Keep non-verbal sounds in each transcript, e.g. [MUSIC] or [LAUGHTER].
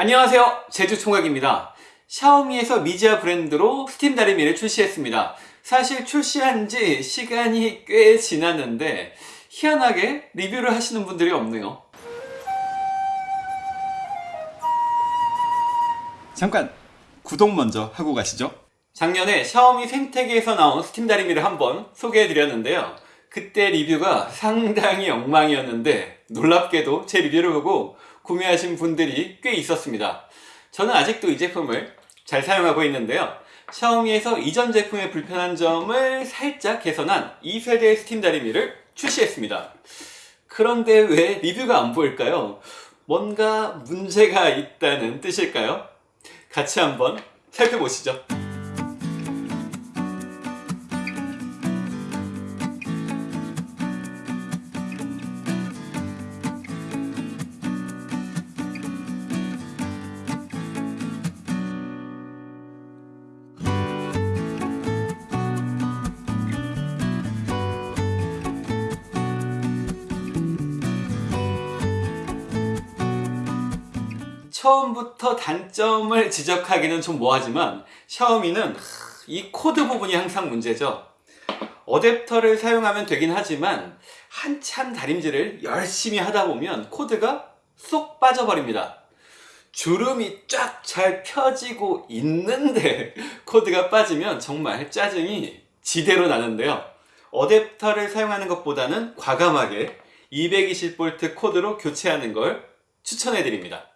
안녕하세요. 제주총각입니다. 샤오미에서 미지아 브랜드로 스팀 다리미를 출시했습니다. 사실 출시한 지 시간이 꽤 지났는데 희한하게 리뷰를 하시는 분들이 없네요. 잠깐 구독 먼저 하고 가시죠. 작년에 샤오미 생태계에서 나온 스팀 다리미를 한번 소개해 드렸는데요. 그때 리뷰가 상당히 엉망이었는데 놀랍게도 제 리뷰를 보고 구매하신 분들이 꽤 있었습니다 저는 아직도 이 제품을 잘 사용하고 있는데요 샤오미에서 이전 제품의 불편한 점을 살짝 개선한 2세대 스팀 다리미를 출시했습니다 그런데 왜 리뷰가 안 보일까요? 뭔가 문제가 있다는 뜻일까요? 같이 한번 살펴보시죠 처음부터 단점을 지적하기는 좀 뭐하지만 샤오미는 이 코드 부분이 항상 문제죠. 어댑터를 사용하면 되긴 하지만 한참 다림질을 열심히 하다 보면 코드가 쏙 빠져버립니다. 주름이 쫙 잘 펴지고 있는데 [LAUGHS] 코드가 빠지면 정말 짜증이 지대로 나는데요. 어댑터를 사용하는 것보다는 과감하게 220V 코드로 교체하는 걸 추천해 드립니다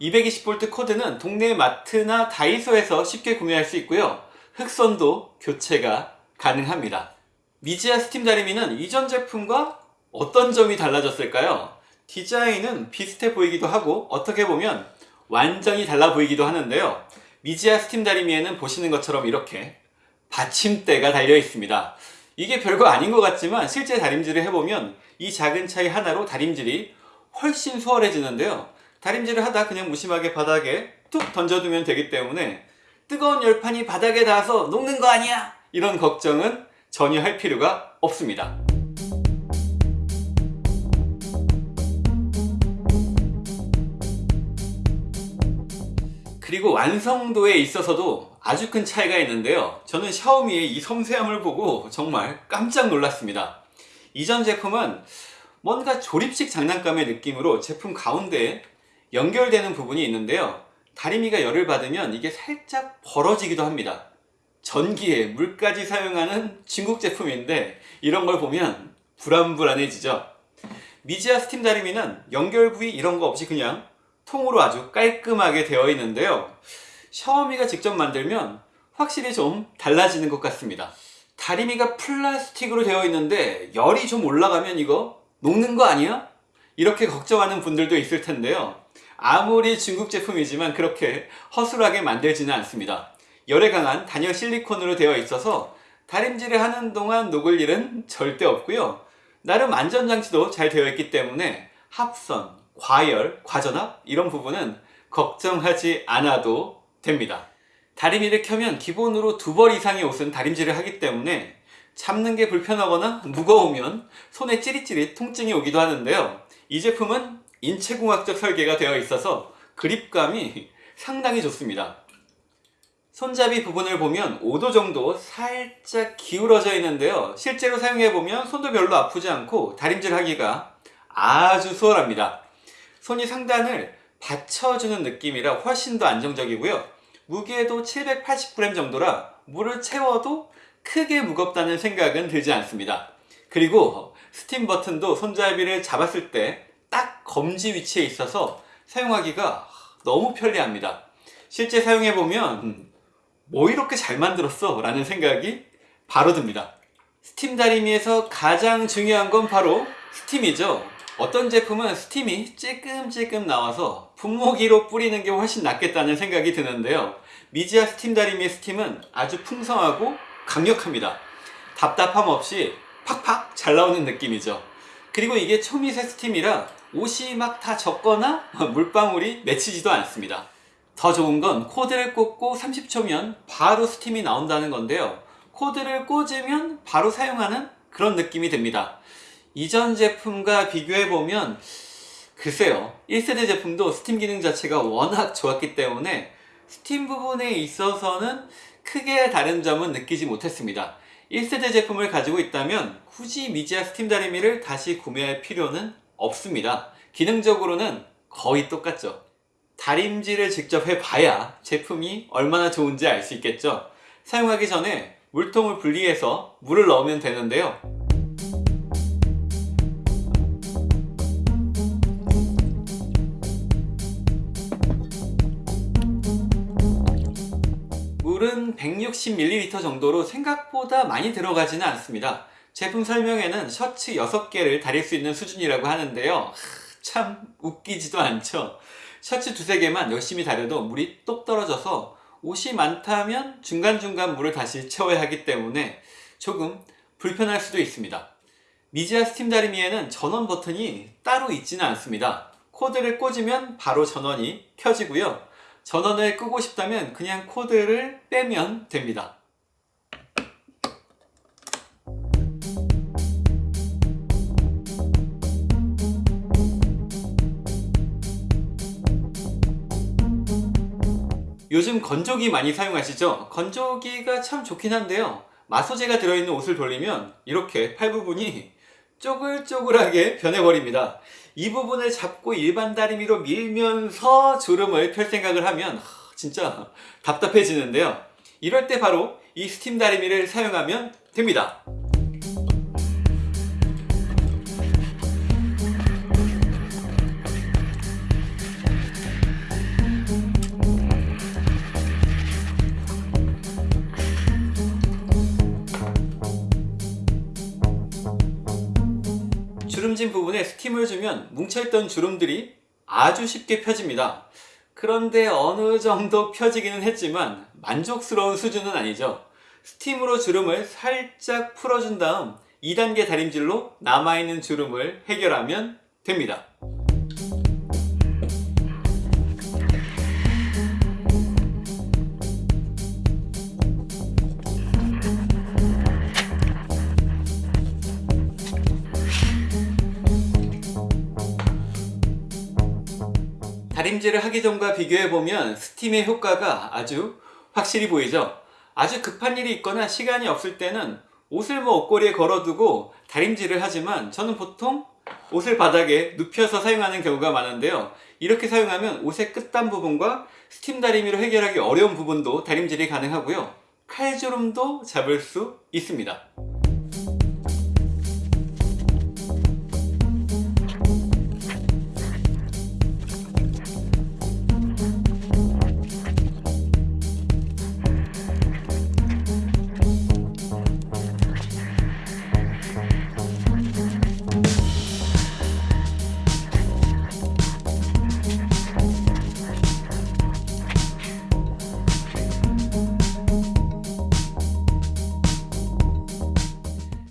(220V) 코드는 동네 마트나 다이소에서 쉽게 구매할 수 있고요. 흑선도 교체가 가능합니다. 미지아 스팀 다리미는 이전 제품과 어떤 점이 달라졌을까요? 디자인은 비슷해 보이기도 하고 어떻게 보면 완전히 달라 보이기도 하는데요. 미지아 스팀 다리미에는 보시는 것처럼 이렇게 받침대가 달려 있습니다. 이게 별거 아닌 것 같지만 실제 다림질을 해보면 이 작은 차이 하나로 다림질이 훨씬 수월해지는데요 다림질을 하다 그냥 무심하게 바닥에 툭 던져두면 되기 때문에 뜨거운 열판이 바닥에 닿아서 녹는 거 아니야? 이런 걱정은 전혀 할 필요가 없습니다. 그리고 완성도에 있어서도 아주 큰 차이가 있는데요. 저는 샤오미의 이 섬세함을 보고 정말 깜짝 놀랐습니다. 이전 제품은 뭔가 조립식 장난감의 느낌으로 제품 가운데에 연결되는 부분이 있는데요. 다리미가 열을 받으면 이게 살짝 벌어지기도 합니다. 전기에 물까지 사용하는 중국 제품인데 이런 걸 보면 불안불안해지죠. 미지아 스팀 다리미는 연결 부위 이런 거 없이 그냥 통으로 아주 깔끔하게 되어 있는데요. 샤오미가 직접 만들면 확실히 좀 달라지는 것 같습니다. 다리미가 플라스틱으로 되어 있는데 열이 좀 올라가면 이거 녹는 거 아니야? 이렇게 걱정하는 분들도 있을 텐데요 아무리 중국 제품이지만 그렇게 허술하게 만들지는 않습니다. 열에 강한 단열 실리콘으로 되어 있어서 다림질을 하는 동안 녹을 일은 절대 없고요. 나름 안전장치도 잘 되어 있기 때문에 합선, 과열, 과전압 이런 부분은 걱정하지 않아도 됩니다. 다리미를 켜면 기본으로 두 벌 이상의 옷은 다림질을 하기 때문에 잡는 게 불편하거나 무거우면 손에 찌릿찌릿 통증이 오기도 하는데요. 이 제품은 인체공학적 설계가 되어 있어서 그립감이 상당히 좋습니다. 손잡이 부분을 보면 5도 정도 살짝 기울어져 있는데요. 실제로 사용해보면 손도 별로 아프지 않고 다림질 하기가 아주 수월합니다. 손의 상단을 받쳐주는 느낌이라 훨씬 더 안정적이고요. 무게도 780g 정도라 물을 채워도 크게 무겁다는 생각은 들지 않습니다. 그리고 스팀 버튼도 손잡이를 잡았을 때딱 검지 위치에 있어서 사용하기가 너무 편리합니다. 실제 사용해보면 뭐 이렇게 잘 만들었어 라는 생각이 바로 듭니다. 스팀 다리미에서 가장 중요한 건 바로 스팀이죠. 어떤 제품은 스팀이 찔끔찔끔 나와서 분무기로 뿌리는 게 훨씬 낫겠다는 생각이 드는데요. 미지아 스팀 다리미의 스팀은 아주 풍성하고 강력합니다. 답답함 없이 팍팍 잘 나오는 느낌이죠. 그리고 이게 초미세 스팀이라 옷이 막 다 젖거나 [LAUGHS] 물방울이 맺히지도 않습니다. 더 좋은 건 코드를 꽂고 30초면 바로 스팀이 나온다는 건데요. 코드를 꽂으면 바로 사용하는 그런 느낌이 듭니다. 이전 제품과 비교해보면 글쎄요 1세대 제품도 스팀 기능 자체가 워낙 좋았기 때문에 스팀 부분에 있어서는 크게 다른 점은 느끼지 못했습니다 1세대 제품을 가지고 있다면 굳이 미지아 스팀 다리미를 다시 구매할 필요는 없습니다. 기능적으로는 거의 똑같죠. 다림질을 직접 해봐야 제품이 얼마나 좋은지 알 수 있겠죠. 사용하기 전에 물통을 분리해서 물을 넣으면 되는데요. 물은 160ml 정도로 생각보다 많이 들어가지는 않습니다. 제품 설명에는 셔츠 6개를 다릴 수 있는 수준이라고 하는데요. 하, 참 웃기지도 않죠. 셔츠 두세 개만 열심히 다려도 물이 똑 떨어져서 옷이 많다면 중간중간 물을 다시 채워야 하기 때문에 조금 불편할 수도 있습니다. 미지아 스팀 다리미에는 전원 버튼이 따로 있지는 않습니다. 코드를 꽂으면 바로 전원이 켜지고요. 전원을 끄고 싶다면 그냥 코드를 빼면 됩니다. 요즘 건조기 많이 사용하시죠? 건조기가 참 좋긴 한데요. 마소제가 들어있는 옷을 돌리면 이렇게 팔 부분이 쪼글쪼글하게 변해버립니다. 이 부분을 잡고 일반 다리미로 밀면서 주름을 펼 생각을 하면 하, 진짜 답답해지는데요. 이럴 때 바로 이 스팀 다리미를 사용하면 됩니다. 주름진 부분에 스팀을 주면 뭉쳐있던 주름들이 아주 쉽게 펴집니다. 그런데 어느 정도 펴지기는 했지만 만족스러운 수준은 아니죠. 스팀으로 주름을 살짝 풀어준 다음 2단계 다림질로 남아있는 주름을 해결하면 됩니다. 다림질을 하기 전과 비교해보면 스팀의 효과가 아주 확실히 보이죠? 아주 급한 일이 있거나 시간이 없을 때는 옷을 뭐 옷걸이에 걸어두고 다림질을 하지만 저는 보통 옷을 바닥에 눕혀서 사용하는 경우가 많은데요. 이렇게 사용하면 옷의 끝단 부분과 스팀 다리미로 해결하기 어려운 부분도 다림질이 가능하고요. 칼주름도 잡을 수 있습니다.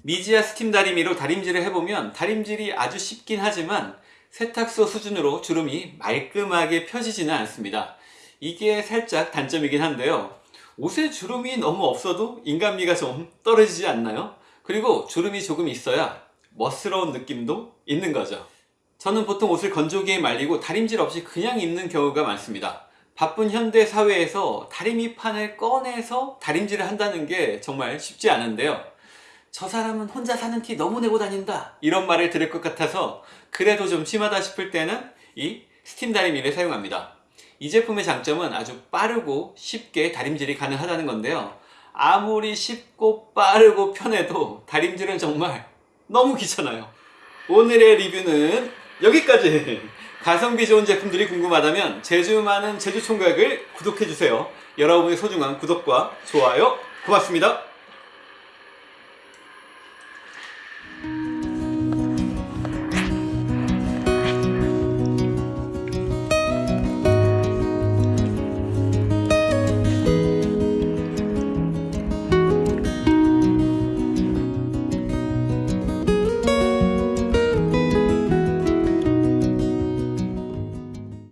미지아 스팀 다리미로 다림질을 해보면 다림질이 아주 쉽긴 하지만 세탁소 수준으로 주름이 말끔하게 펴지지는 않습니다. 이게 살짝 단점이긴 한데요. 옷에 주름이 너무 없어도 인간미가 좀 떨어지지 않나요? 그리고 주름이 조금 있어야 멋스러운 느낌도 있는 거죠. 저는 보통 옷을 건조기에 말리고 다림질 없이 그냥 입는 경우가 많습니다. 바쁜 현대 사회에서 다리미판을 꺼내서 다림질을 한다는 게 정말 쉽지 않은데요. 저 사람은 혼자 사는 티 너무 내고 다닌다 이런 말을 들을 것 같아서 그래도 좀 심하다 싶을 때는 이 스팀 다리미를 사용합니다 이 제품의 장점은 아주 빠르고 쉽게 다림질이 가능하다는 건데요. 아무리 쉽고 빠르고 편해도 다림질은 정말 너무 귀찮아요. 오늘의 리뷰는 여기까지. 가성비 좋은 제품들이 궁금하다면 제주 많은 제주 총각을 구독해주세요. 여러분의 소중한 구독과 좋아요 고맙습니다.